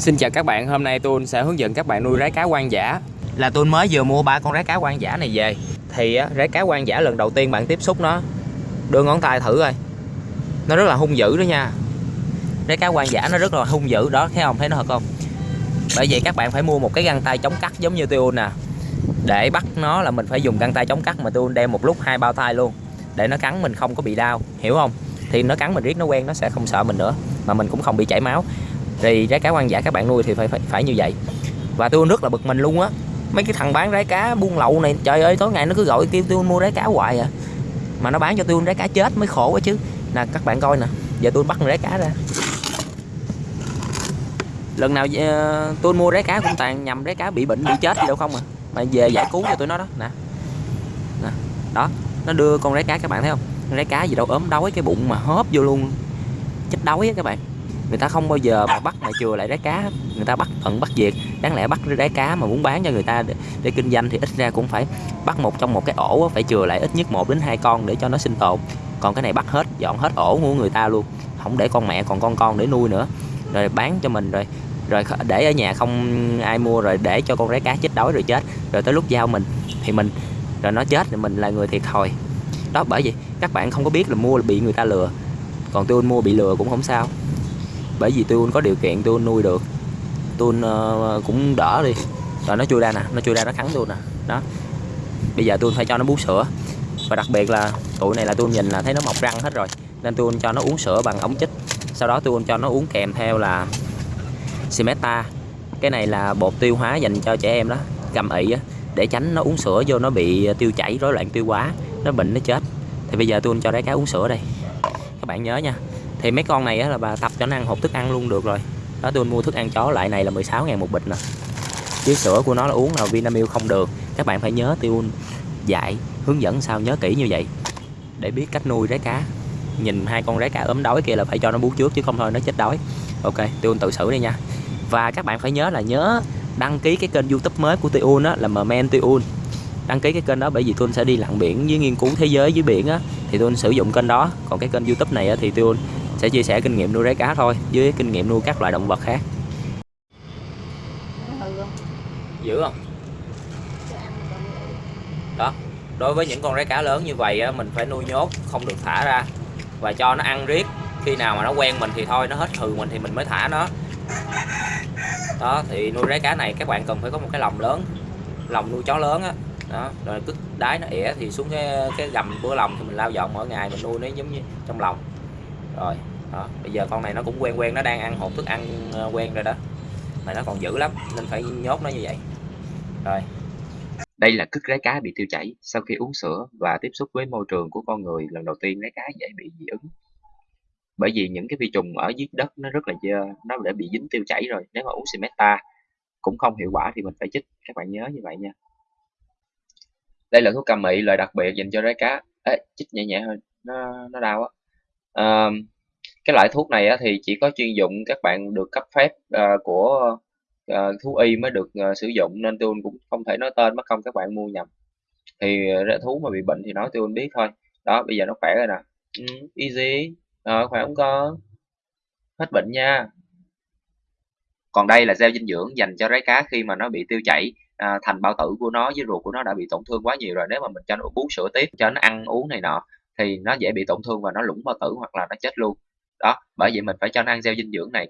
Xin chào các bạn, hôm nay tôi sẽ hướng dẫn các bạn nuôi rái cá quan giả Là tôi mới vừa mua ba con rái cá quan giả này về. Thì á, rái cá quan giả lần đầu tiên bạn tiếp xúc nó Đưa ngón tay thử coi. Nó rất là hung dữ đó nha. Rái cá quan giả nó rất là hung dữ đó, thấy không, thấy nó thật không? Bởi vậy các bạn phải mua một cái găng tay chống cắt giống như tôi nè. Để bắt nó là mình phải dùng găng tay chống cắt mà tôi đem một lúc hai bao tay luôn. Để nó cắn mình không có bị đau, hiểu không? Thì nó cắn mình riết nó quen nó sẽ không sợ mình nữa mà mình cũng không bị chảy máu thì trái cá hoang dã các bạn nuôi thì phải phải, phải như vậy. Và tôi rất là bực mình luôn á. Mấy cái thằng bán trái cá buôn lậu này trời ơi tối ngày nó cứ gọi kêu tôi mua trái cá hoài à. Mà nó bán cho tôi trái cá chết mới khổ quá chứ. Nè các bạn coi nè giờ tôi bắt trái cá ra. Lần nào uh, tôi mua trái cá cũng toàn nhầm trái cá bị bệnh bị chết gì đâu không à. Mà về giải cứu cho tôi nó đó nè. Nè đó nó đưa con rái cá các bạn thấy không? Rái cá gì đâu ốm đói cái bụng mà hóp vô luôn. Chết đói á các bạn người ta không bao giờ mà bắt mà chừa lại đáy cá người ta bắt tận bắt diệt đáng lẽ bắt đáy cá mà muốn bán cho người ta để, để kinh doanh thì ít ra cũng phải bắt một trong một cái ổ phải chừa lại ít nhất một đến hai con để cho nó sinh tồn. Còn cái này bắt hết dọn hết ổ của người ta luôn. Không để con mẹ còn con con để nuôi nữa. Rồi bán cho mình rồi rồi để ở nhà không ai mua rồi để cho con rái cá chết đói rồi chết. Rồi tới lúc giao mình thì mình rồi nó chết thì mình là người thiệt thòi. Đó bởi vì các bạn không có biết là mua là bị người ta lừa. Còn tôi mua bị lừa cũng không sao bởi vì tôi có điều kiện tôi nuôi được. Tôi uh, ờ, cũng đỡ đi. Rồi nó chui ra nè nó chui ra nó cắn tôi nè. Đó. Bây giờ tôi phải cho nó bú sữa. Và đặc biệt là tụi này là tôi nhìn là thấy nó mọc răng hết rồi. Nên tôi cho nó uống sữa bằng ống chích. Sau đó tôi cho nó uống kèm theo là Simeta. Cái này là bột tiêu hóa dành cho trẻ em đó. Cầm ị á để tránh nó uống sữa vô nó bị tiêu chảy rối loạn tiêu hóa nó bệnh nó chết. Thì bây giờ tôi cho rái cá uống sữa đây. Các bạn nhớ nha thì mấy con này là bà tập cho nó ăn hộp thức ăn luôn được rồi. Đó tôi mua thức ăn chó lại này là 16 ngàn một bịch nè. Chứ sữa của nó là uống là Vinamilk không đường các bạn phải nhớ tiêu dạy hướng dẫn sao nhớ kỹ như vậy. Để biết cách nuôi rái cá. Nhìn hai con rái cá ốm đói kia là phải cho nó bú trước chứ không thôi nó chết đói. Ok tiêu tự xử đi nha. Và các bạn phải nhớ là nhớ đăng ký cái kênh youtube mới của tiêu á là Mmen tiêu đăng ký cái kênh đó bởi vì tôi sẽ đi lặn biển với nghiên cứu thế giới dưới biển á thì tôi sử dụng kênh đó. Còn cái kênh youtube này á, thì tôi sẽ chia sẻ kinh nghiệm nuôi rái cá thôi với kinh nghiệm nuôi các loại động vật khác. Dữ không? Đó đối với những con rái cá lớn như vậy mình phải nuôi nhốt không được thả ra. Và cho nó ăn riết khi nào mà nó quen mình thì thôi nó hết hừ mình thì mình mới thả nó. Đó thì nuôi rái cá này các bạn cần phải có một cái lồng lớn lồng nuôi chó lớn á. Đó rồi cứ đáy nó ỉa thì xuống cái cái gầm của lòng thì mình lau dọn mỗi ngày mình nuôi nó giống như trong lòng. Rồi đó bây giờ con này nó cũng quen quen nó đang ăn hộp thức ăn ờ, quen rồi đó. Mà nó còn dữ lắm nên phải nhốt nó như vậy. Rồi. Đây là cứt rái cá bị tiêu chảy sau khi uống sữa và tiếp xúc với môi trường của con người lần đầu tiên rái cá dễ bị dị ứng. Bởi vì những cái vi trùng ở dưới đất nó rất là dơ nó đã bị dính tiêu chảy rồi nếu mà uống Simeta cũng không hiệu quả thì mình phải chích. Các bạn nhớ như vậy nha. Đây là thuốc cầm mị loại đặc biệt dành cho rái cá. Ê, chích nhẹ nhẹ thôi nó nó đau á. À, cái loại thuốc này á, thì chỉ có chuyên dụng các bạn được cấp phép uh, của uh, thú y mới được uh, sử dụng nên tôi cũng không thể nói tên mất không các bạn mua nhầm. Thì uh, thú mà bị bệnh thì nói tôi biết thôi. Đó bây giờ nó khỏe rồi nè. Ừ, easy. À, khỏe không con hết bệnh nha. Còn đây là gel dinh dưỡng dành cho rái cá khi mà nó bị tiêu chảy. À, thành bao tử của nó với ruột của nó đã bị tổn thương quá nhiều rồi nếu mà mình cho nó bú sữa tiếp cho nó ăn uống này nọ thì nó dễ bị tổn thương và nó lũng bao tử hoặc là nó chết luôn đó bởi vậy mình phải cho nó ăn gieo dinh dưỡng này.